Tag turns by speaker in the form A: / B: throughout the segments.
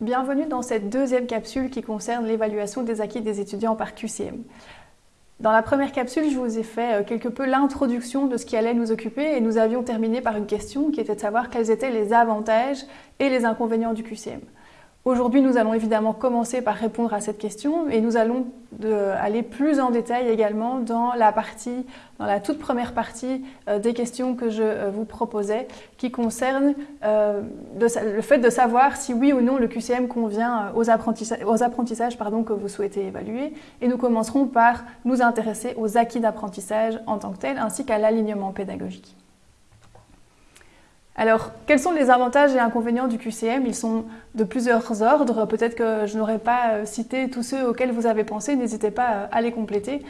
A: Bienvenue dans cette deuxième capsule qui concerne l'évaluation des acquis des étudiants par QCM. Dans la première capsule, je vous ai fait euh, quelque peu l'introduction de ce qui allait nous occuper et nous avions terminé par une question qui était de savoir quels étaient les avantages et les inconvénients du QCM. Aujourd'hui, nous allons évidemment commencer par répondre à cette question et nous allons aller plus en détail également dans la partie, dans la toute première partie euh, des questions que je euh, vous proposais qui concernent euh, le fait de savoir si oui ou non le QCM convient aux apprentissages, que vous souhaitez évaluer. Et nous commencerons par nous intéresser aux acquis d'apprentissage en tant que tels ainsi qu'à l'alignement pédagogique. Alors, quels sont les avantages et inconvénients du QCM Ils sont de plusieurs ordres. Peut-être que je n'aurais pas euh, cité tous ceux auxquels vous avez pensé. N'hésitez pas euh, à les compléter.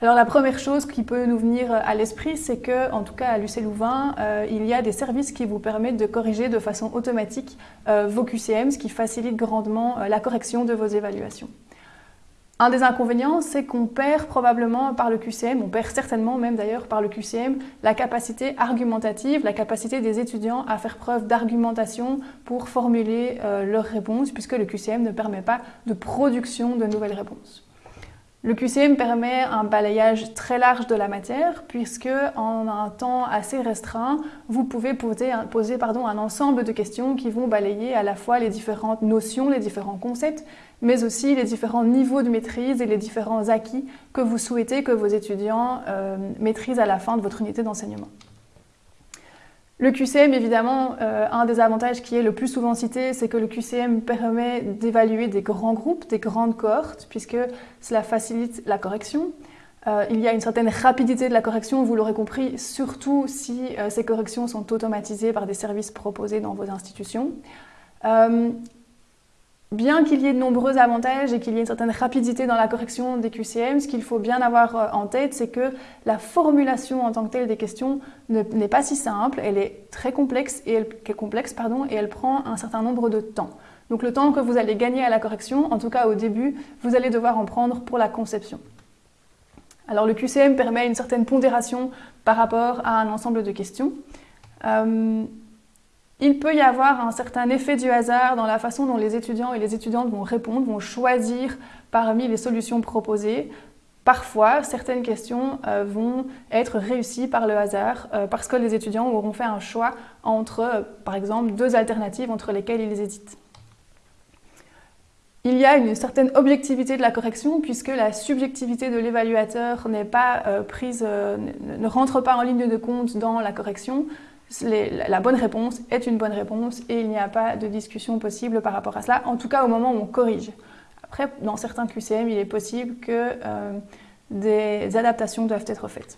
A: Alors la première chose qui peut nous venir euh, à l'esprit, c'est que, en tout cas à l'UC Louvain, il y a des services qui vous permettent de corriger de façon automatique vos QCM, ce qui facilite grandement la correction de vos évaluations. Un des inconvénients, c'est qu'on perd probablement par le QCM, on perd certainement même d'ailleurs par le QCM, la capacité argumentative, la capacité des étudiants à faire preuve d'argumentation pour formuler euh, leurs réponses, puisque le QCM ne permet pas de production de nouvelles réponses. Le QCM permet un balayage très large de la matière puisque en un temps assez restreint, vous pouvez poser, un ensemble de questions qui vont balayer à la fois les différentes notions, les différents concepts, mais aussi les différents niveaux de maîtrise et les différents acquis que vous souhaitez que vos étudiants euh, maîtrisent à la fin de votre unité d'enseignement. Le QCM, évidemment, euh, un des avantages qui est le plus souvent cité, c'est que le QCM permet d'évaluer des grands groupes, des grandes cohortes, puisque cela facilite la correction. Euh, il y a une certaine rapidité de la correction, vous l'aurez compris, surtout si euh, ces corrections sont automatisées par des services proposés dans vos institutions. Bien qu'il y ait de nombreux avantages et qu'il y ait une certaine rapidité dans la correction des QCM, ce qu'il faut bien avoir euh, en tête, c'est que la formulation en tant que telle des questions n'est pas si simple, elle est très complexe et elle, prend un certain nombre de temps. Donc le temps que vous allez gagner à la correction, en tout cas au début, vous allez devoir en prendre pour la conception. Alors le QCM permet une certaine pondération par rapport à un ensemble de questions. Euh, il peut y avoir un certain effet du hasard dans la façon dont les étudiants et les étudiantes vont répondre, vont choisir parmi les solutions proposées. Parfois, certaines questions euh, vont être réussies par le hasard euh, parce que les étudiants auront fait un choix entre, euh, par exemple, deux alternatives entre lesquelles ils hésitent. Il y a une certaine objectivité de la correction puisque la subjectivité de l'évaluateur n'est pas prise, ne rentre pas en ligne de compte dans la correction la bonne réponse est une bonne réponse et il n'y a pas de discussion possible par rapport à cela, en tout cas au moment où on corrige. Après, dans certains QCM, il est possible que euh, des adaptations doivent être faites.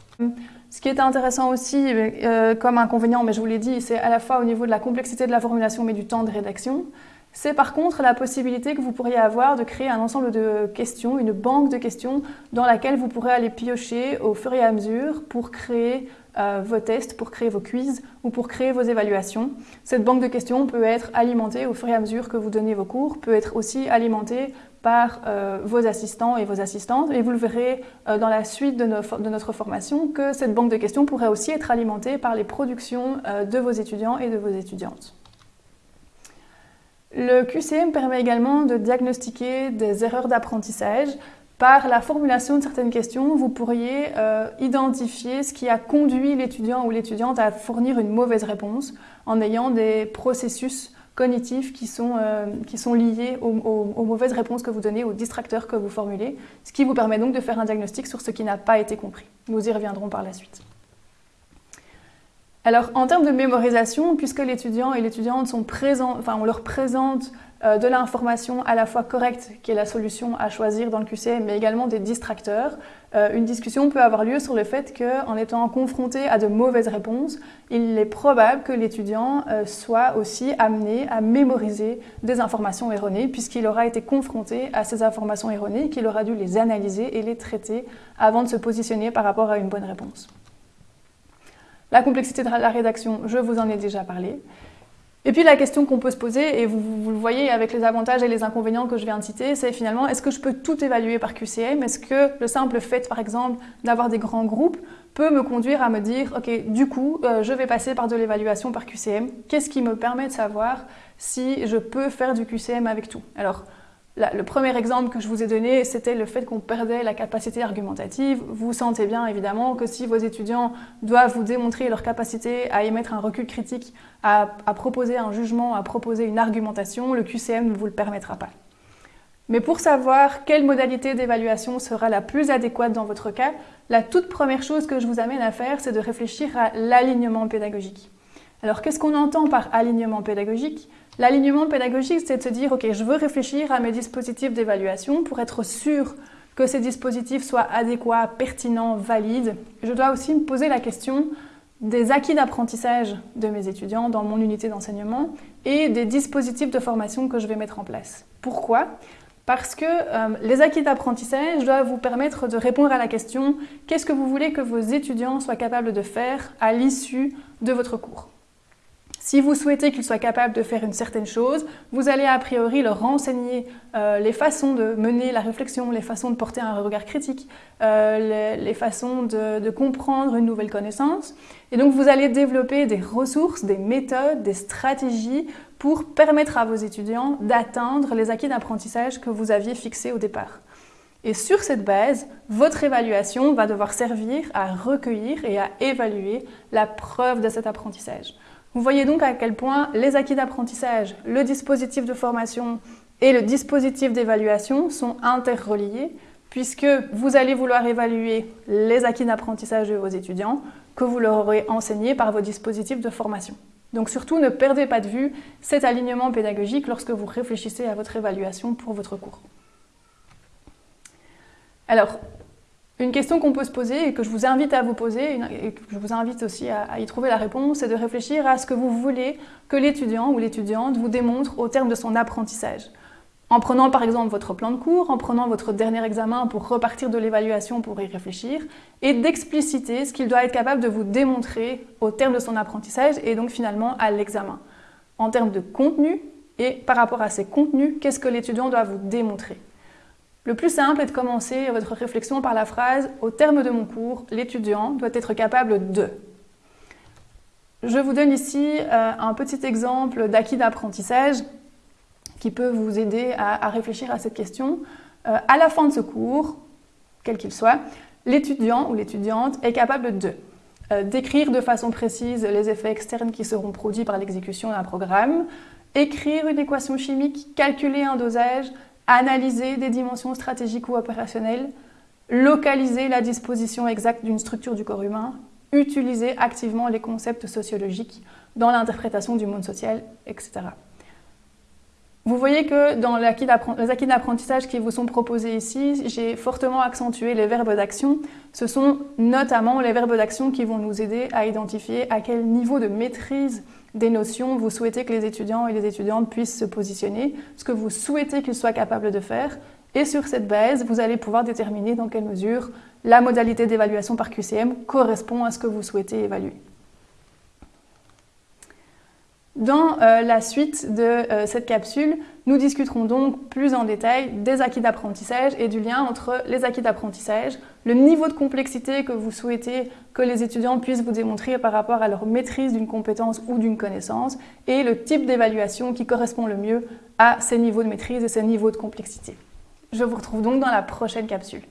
A: Ce qui est intéressant aussi euh, comme inconvénient, mais je vous l'ai dit, c'est à la fois au niveau de la complexité de la formulation mais du temps de rédaction. C'est par contre la possibilité que vous pourriez avoir de créer un ensemble de questions, une banque de questions dans laquelle vous pourrez aller piocher au fur et à mesure pour créer euh, vos tests, pour créer vos quiz ou pour créer vos évaluations. Cette banque de questions peut être alimentée au fur et à mesure que vous donnez vos cours, peut être aussi alimentée par euh, vos assistants et vos assistantes. Et vous le verrez euh, dans la suite de, de, notre formation que cette banque de questions pourrait aussi être alimentée par les productions de vos étudiants et de vos étudiantes. Le QCM permet également de diagnostiquer des erreurs d'apprentissage. Par la formulation de certaines questions, vous pourriez euh, identifier ce qui a conduit l'étudiant ou l'étudiante à fournir une mauvaise réponse en ayant des processus cognitifs qui sont, euh, qui sont liés aux, mauvaises réponses que vous donnez, aux distracteurs que vous formulez, ce qui vous permet donc de faire un diagnostic sur ce qui n'a pas été compris. Nous y reviendrons par la suite. Alors, en termes de mémorisation, puisque l'étudiant et l'étudiante sont présents, enfin, on leur présente euh, de l'information à la fois correcte, qui est la solution à choisir dans le QCM, mais également des distracteurs. Euh, une discussion peut avoir lieu sur le fait qu'en étant confronté à de mauvaises réponses, il est probable que l'étudiant euh, soit aussi amené à mémoriser des informations erronées, puisqu'il aura été confronté à ces informations erronées, qu'il aura dû les analyser et les traiter avant de se positionner par rapport à une bonne réponse. La complexité de la rédaction, je vous en ai déjà parlé. Et puis la question qu'on peut se poser, et vous, le voyez avec les avantages et les inconvénients que je viens de citer, c'est finalement est-ce que je peux tout évaluer par QCM Est-ce que le simple fait, par exemple, d'avoir des grands groupes peut me conduire à me dire ok, du coup, euh, je vais passer par de l'évaluation par QCM Qu'est-ce qui me permet de savoir si je peux faire du QCM avec tout? Alors, le premier exemple que je vous ai donné, c'était le fait qu'on perdait la capacité argumentative. Vous sentez bien évidemment que si vos étudiants doivent vous démontrer leur capacité à émettre un recul critique, à, proposer un jugement, à proposer une argumentation, le QCM ne vous le permettra pas. Mais pour savoir quelle modalité d'évaluation sera la plus adéquate dans votre cas, la toute première chose que je vous amène à faire, c'est de réfléchir à l'alignement pédagogique. Alors qu'est-ce qu'on entend par alignement pédagogique? L'alignement pédagogique, c'est de se dire, OK, je veux réfléchir à mes dispositifs d'évaluation pour être sûr que ces dispositifs soient adéquats, pertinents, valides. Je dois aussi me poser la question des acquis d'apprentissage de mes étudiants dans mon unité d'enseignement et des dispositifs de formation que je vais mettre en place. Pourquoi? Parce que euh, les acquis d'apprentissage doivent vous permettre de répondre à la question qu'est-ce que vous voulez que vos étudiants soient capables de faire à l'issue de votre cours? Si vous souhaitez qu'ils soient capables de faire une certaine chose, vous allez a priori leur renseigner euh, les façons de mener la réflexion, les façons de porter un regard critique, euh, les, façons de, comprendre une nouvelle connaissance. Et donc vous allez développer des ressources, des méthodes, des stratégies pour permettre à vos étudiants d'atteindre les acquis d'apprentissage que vous aviez fixés au départ. Et sur cette base, votre évaluation va devoir servir à recueillir et à évaluer la preuve de cet apprentissage. Vous voyez donc à quel point les acquis d'apprentissage, le dispositif de formation et le dispositif d'évaluation sont interreliés puisque vous allez vouloir évaluer les acquis d'apprentissage de vos étudiants que vous leur aurez enseignés par vos dispositifs de formation. Donc surtout, ne perdez pas de vue cet alignement pédagogique lorsque vous réfléchissez à votre évaluation pour votre cours. Alors, une question qu'on peut se poser et que je vous invite à vous poser, et que je vous invite aussi à, y trouver la réponse, c'est de réfléchir à ce que vous voulez que l'étudiant ou l'étudiante vous démontre au terme de son apprentissage. En prenant par exemple votre plan de cours, en prenant votre dernier examen pour repartir de l'évaluation pour y réfléchir, et d'expliciter ce qu'il doit être capable de vous démontrer au terme de son apprentissage et donc finalement à l'examen. En termes de contenu et par rapport à ces contenus, qu'est-ce que l'étudiant doit vous démontrer? Le plus simple est de commencer votre réflexion par la phrase « Au terme de mon cours, l'étudiant doit être capable de… » Je vous donne ici euh, un petit exemple d'acquis d'apprentissage qui peut vous aider à, réfléchir à cette question. Euh, à la fin de ce cours, quel qu'il soit, l'étudiant ou l'étudiante est capable de euh, décrire de façon précise les effets externes qui seront produits par l'exécution d'un programme, écrire une équation chimique, calculer un dosage, analyser des dimensions stratégiques ou opérationnelles, localiser la disposition exacte d'une structure du corps humain, utiliser activement les concepts sociologiques dans l'interprétation du monde social, etc. Vous voyez que dans les acquis d'apprentissage qui vous sont proposés ici, j'ai fortement accentué les verbes d'action. Ce sont notamment les verbes d'action qui vont nous aider à identifier à quel niveau de maîtrise des notions vous souhaitez que les étudiants et les étudiantes puissent se positionner, ce que vous souhaitez qu'ils soient capables de faire. Et sur cette base, vous allez pouvoir déterminer dans quelle mesure la modalité d'évaluation par QCM correspond à ce que vous souhaitez évaluer. Dans euh, la suite de euh, cette capsule, nous discuterons donc plus en détail des acquis d'apprentissage et du lien entre les acquis d'apprentissage, le niveau de complexité que vous souhaitez que les étudiants puissent vous démontrer par rapport à leur maîtrise d'une compétence ou d'une connaissance et le type d'évaluation qui correspond le mieux à ces niveaux de maîtrise et ces niveaux de complexité. Je vous retrouve donc dans la prochaine capsule.